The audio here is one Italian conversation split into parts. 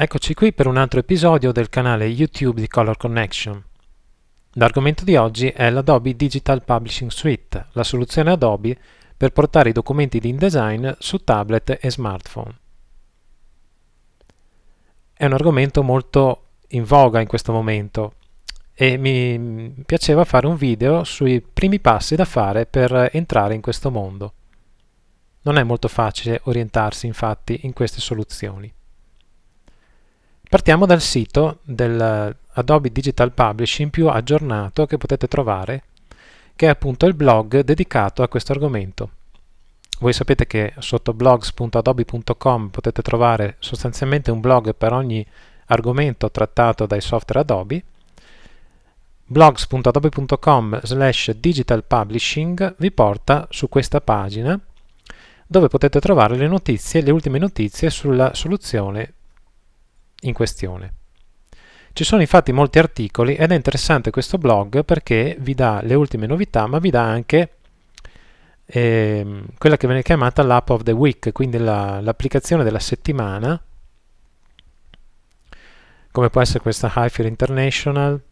Eccoci qui per un altro episodio del canale YouTube di Color Connection. L'argomento di oggi è l'Adobe Digital Publishing Suite, la soluzione Adobe per portare i documenti di InDesign su tablet e smartphone. È un argomento molto in voga in questo momento e mi piaceva fare un video sui primi passi da fare per entrare in questo mondo. Non è molto facile orientarsi infatti in queste soluzioni. Partiamo dal sito del Adobe Digital Publishing più aggiornato che potete trovare, che è appunto il blog dedicato a questo argomento. Voi sapete che sotto blogs.adobe.com potete trovare sostanzialmente un blog per ogni argomento trattato dai software Adobe. blogs.adobe.com slash digital publishing vi porta su questa pagina dove potete trovare le notizie, le ultime notizie sulla soluzione in questione. Ci sono infatti molti articoli ed è interessante questo blog perché vi dà le ultime novità, ma vi dà anche eh, quella che viene chiamata l'app of the week, quindi l'applicazione la, della settimana, come può essere questa Highfield International,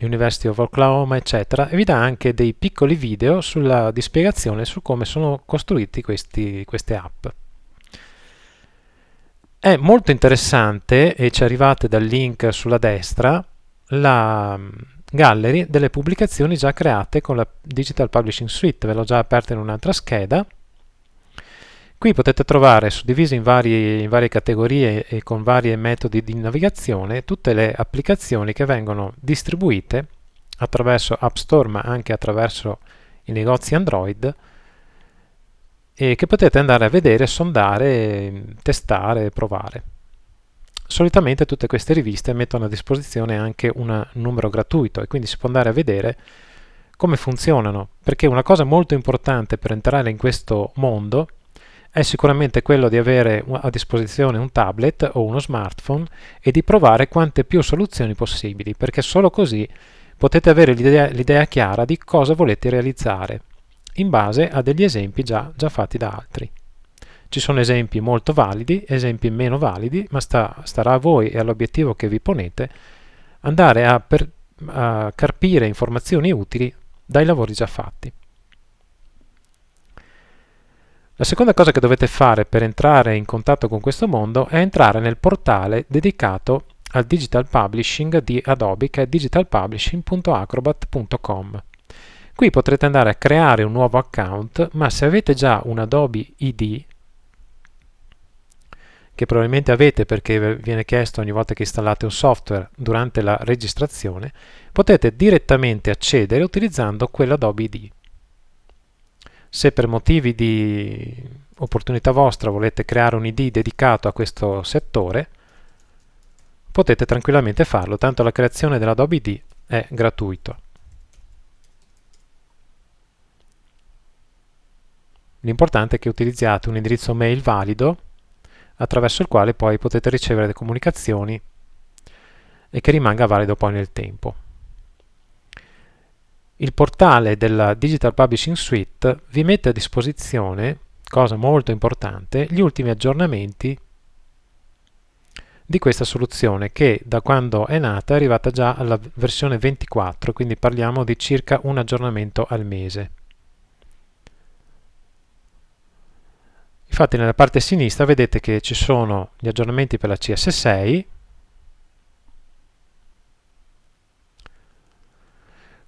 University of Oklahoma, eccetera, e vi dà anche dei piccoli video sulla, di spiegazione su come sono costruiti questi, queste app. È molto interessante, e ci arrivate dal link sulla destra, la mm, gallery delle pubblicazioni già create con la Digital Publishing Suite, ve l'ho già aperta in un'altra scheda. Qui potete trovare suddivise in, in varie categorie e con vari metodi di navigazione tutte le applicazioni che vengono distribuite attraverso App Store ma anche attraverso i negozi Android e che potete andare a vedere, sondare, testare, provare. Solitamente tutte queste riviste mettono a disposizione anche un numero gratuito e quindi si può andare a vedere come funzionano, perché una cosa molto importante per entrare in questo mondo è sicuramente quello di avere a disposizione un tablet o uno smartphone e di provare quante più soluzioni possibili, perché solo così potete avere l'idea chiara di cosa volete realizzare in base a degli esempi già, già fatti da altri. Ci sono esempi molto validi, esempi meno validi, ma sta, starà a voi e all'obiettivo che vi ponete andare a, per, a carpire informazioni utili dai lavori già fatti. La seconda cosa che dovete fare per entrare in contatto con questo mondo è entrare nel portale dedicato al digital publishing di Adobe che è digitalpublishing.acrobat.com. Qui potrete andare a creare un nuovo account, ma se avete già un Adobe ID, che probabilmente avete perché viene chiesto ogni volta che installate un software durante la registrazione, potete direttamente accedere utilizzando quell'Adobe ID. Se per motivi di opportunità vostra volete creare un ID dedicato a questo settore, potete tranquillamente farlo, tanto la creazione dell'Adobe ID è gratuito. L'importante è che utilizziate un indirizzo mail valido attraverso il quale poi potete ricevere le comunicazioni e che rimanga valido poi nel tempo. Il portale della Digital Publishing Suite vi mette a disposizione, cosa molto importante, gli ultimi aggiornamenti di questa soluzione che da quando è nata è arrivata già alla versione 24, quindi parliamo di circa un aggiornamento al mese. Infatti nella parte sinistra vedete che ci sono gli aggiornamenti per la CS6,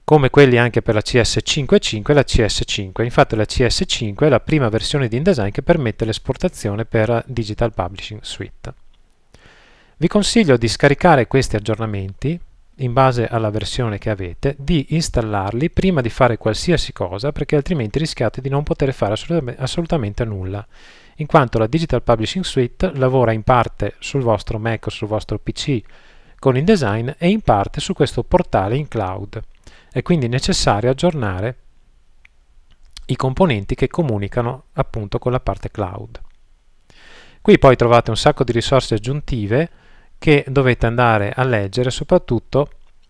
come quelli anche per la CS5.5 e la CS5. Infatti la CS5 è la prima versione di InDesign che permette l'esportazione per Digital Publishing Suite. Vi consiglio di scaricare questi aggiornamenti in base alla versione che avete, di installarli prima di fare qualsiasi cosa perché altrimenti rischiate di non poter fare assolutamente, assolutamente nulla in quanto la Digital Publishing Suite lavora in parte sul vostro Mac o sul vostro PC con InDesign e in parte su questo portale in cloud. È quindi necessario aggiornare i componenti che comunicano appunto con la parte cloud. Qui poi trovate un sacco di risorse aggiuntive che dovete andare a leggere soprattutto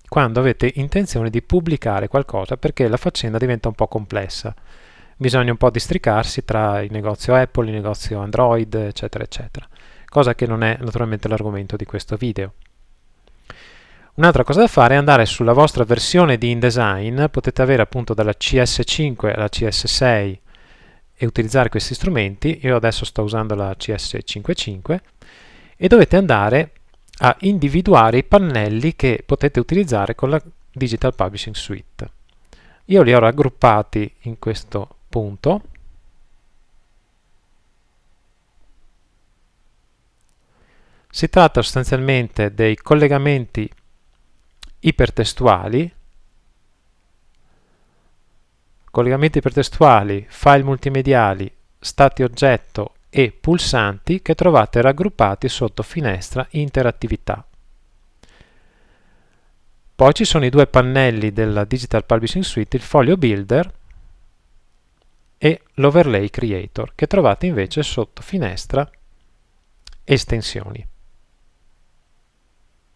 quando avete intenzione di pubblicare qualcosa perché la faccenda diventa un po' complessa. Bisogna un po' districarsi tra il negozio Apple, il negozio Android, eccetera, eccetera. cosa che non è naturalmente l'argomento di questo video. Un'altra cosa da fare è andare sulla vostra versione di InDesign, potete avere appunto dalla CS5 alla CS6 e utilizzare questi strumenti, io adesso sto usando la CS55, e dovete andare a individuare i pannelli che potete utilizzare con la Digital Publishing Suite. Io li ho raggruppati in questo punto. Si tratta sostanzialmente dei collegamenti ipertestuali, collegamenti ipertestuali, file multimediali, stati oggetto e pulsanti che trovate raggruppati sotto finestra interattività. Poi ci sono i due pannelli della Digital Publishing Suite, il Folio Builder e l'Overlay Creator, che trovate invece sotto finestra Estensioni,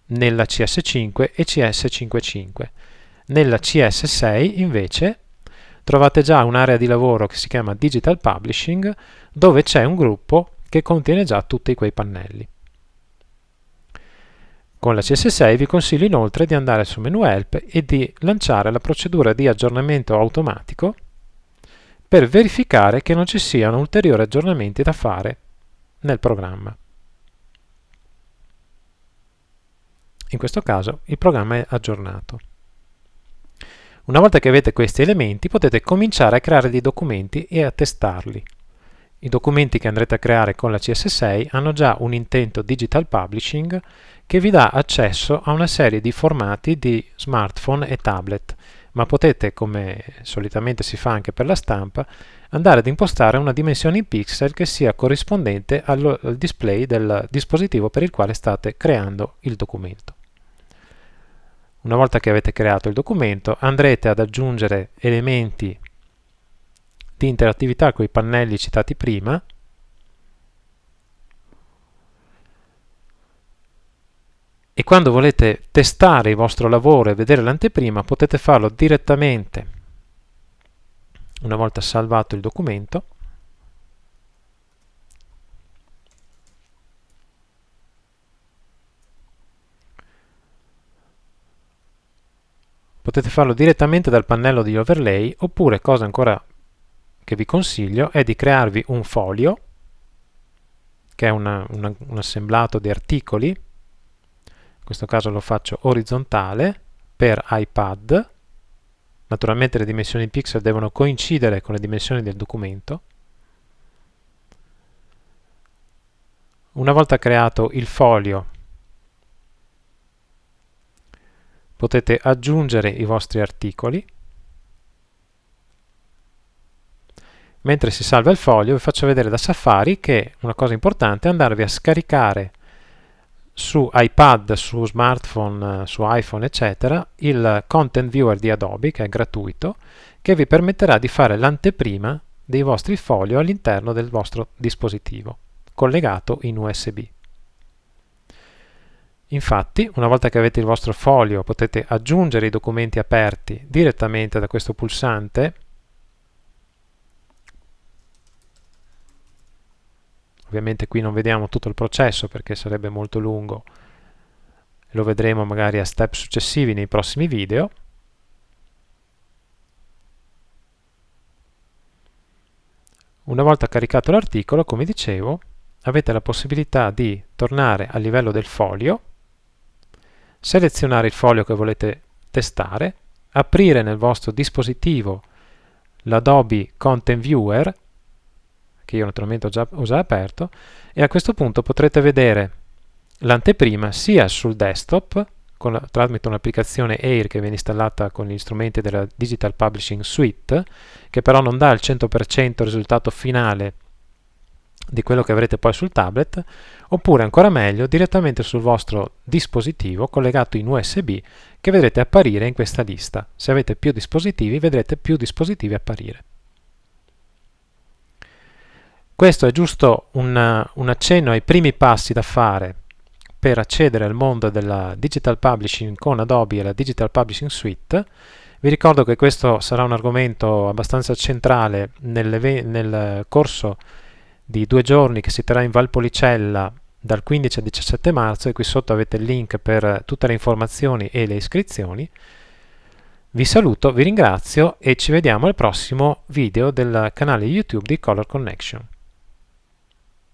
nella CS5 e CS55. Nella CS6 invece trovate già un'area di lavoro che si chiama Digital Publishing, dove c'è un gruppo che contiene già tutti quei pannelli. Con la CS6 vi consiglio inoltre di andare su menu Help e di lanciare la procedura di aggiornamento automatico per verificare che non ci siano ulteriori aggiornamenti da fare nel programma. In questo caso il programma è aggiornato. Una volta che avete questi elementi potete cominciare a creare dei documenti e a testarli. I documenti che andrete a creare con la CS6 hanno già un intento digital publishing che vi dà accesso a una serie di formati di smartphone e tablet, ma potete, come solitamente si fa anche per la stampa, andare ad impostare una dimensione in pixel che sia corrispondente al, display del dispositivo per il quale state creando il documento. Una volta che avete creato il documento andrete ad aggiungere elementi di interattività con i pannelli citati prima. E quando volete testare il vostro lavoro e vedere l'anteprima potete farlo direttamente una volta salvato il documento potete farlo direttamente dal pannello di overlay oppure cosa ancora che vi consiglio è di crearvi un foglio, che è una, una, un assemblato di articoli, in questo caso lo faccio orizzontale, per iPad, naturalmente le dimensioni pixel devono coincidere con le dimensioni del documento. Una volta creato il foglio potete aggiungere i vostri articoli mentre si salva il foglio vi faccio vedere da Safari che una cosa importante è andarvi a scaricare su iPad, su smartphone, su iPhone eccetera il Content Viewer di Adobe che è gratuito che vi permetterà di fare l'anteprima dei vostri foglio all'interno del vostro dispositivo collegato in USB. Infatti, una volta che avete il vostro foglio potete aggiungere i documenti aperti direttamente da questo pulsante Ovviamente qui non vediamo tutto il processo perché sarebbe molto lungo, lo vedremo magari a step successivi nei prossimi video. Una volta caricato l'articolo, come dicevo, avete la possibilità di tornare a livello del foglio, selezionare il foglio che volete testare, aprire nel vostro dispositivo l'Adobe Content Viewer che io naturalmente ho già, ho già aperto, e a questo punto potrete vedere l'anteprima sia sul desktop, la, tramite un'applicazione Air che viene installata con gli strumenti della Digital Publishing Suite, che però non dà il 100% risultato finale di quello che avrete poi sul tablet, oppure ancora meglio direttamente sul vostro dispositivo collegato in USB che vedrete apparire in questa lista. Se avete più dispositivi vedrete più dispositivi apparire. Questo è giusto un, un accenno ai primi passi da fare per accedere al mondo della digital publishing con Adobe e la Digital Publishing Suite. Vi ricordo che questo sarà un argomento abbastanza centrale nel corso di due giorni che si terrà in Valpolicella dal 15 al 17 marzo e qui sotto avete il link per tutte le informazioni e le iscrizioni. Vi saluto, vi ringrazio e ci vediamo al prossimo video del canale YouTube di Color Connection.